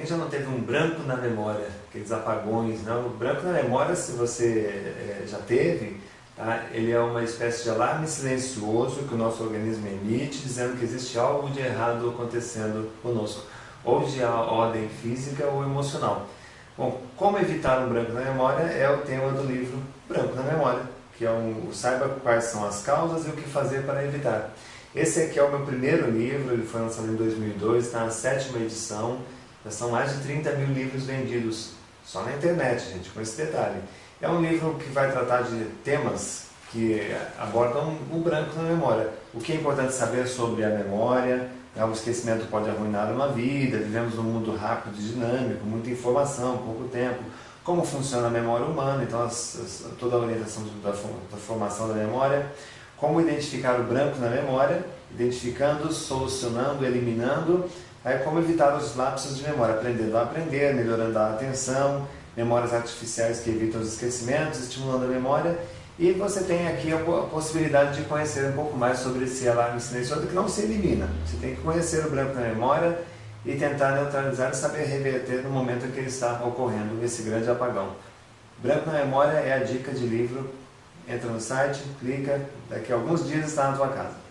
Quem já não teve um branco na memória, aqueles apagões, não? O branco na memória, se você é, já teve, tá? ele é uma espécie de alarme silencioso que o nosso organismo emite, dizendo que existe algo de errado acontecendo conosco, ou de ordem física ou emocional. Bom, como evitar um branco na memória é o tema do livro Branco na Memória, que é um, saiba quais são as causas e o que fazer para evitar. Esse aqui é o meu primeiro livro, ele foi lançado em 2002, está na sétima edição, já são mais de 30 mil livros vendidos, só na internet, gente, com esse detalhe. É um livro que vai tratar de temas que abordam o branco na memória. O que é importante saber sobre a memória, né, o esquecimento pode arruinar uma vida, vivemos num mundo rápido e dinâmico, muita informação, pouco tempo. Como funciona a memória humana, então as, as, toda a orientação da, da formação da memória. Como identificar o branco na memória, identificando, solucionando, eliminando Aí como evitar os lapsos de memória, aprendendo a aprender, melhorando a atenção, memórias artificiais que evitam os esquecimentos, estimulando a memória. E você tem aqui a possibilidade de conhecer um pouco mais sobre esse alarme silencioso que não se elimina. Você tem que conhecer o branco na memória e tentar neutralizar e saber reverter no momento em que ele está ocorrendo esse grande apagão. Branco na memória é a dica de livro. Entra no site, clica, daqui a alguns dias está na tua casa.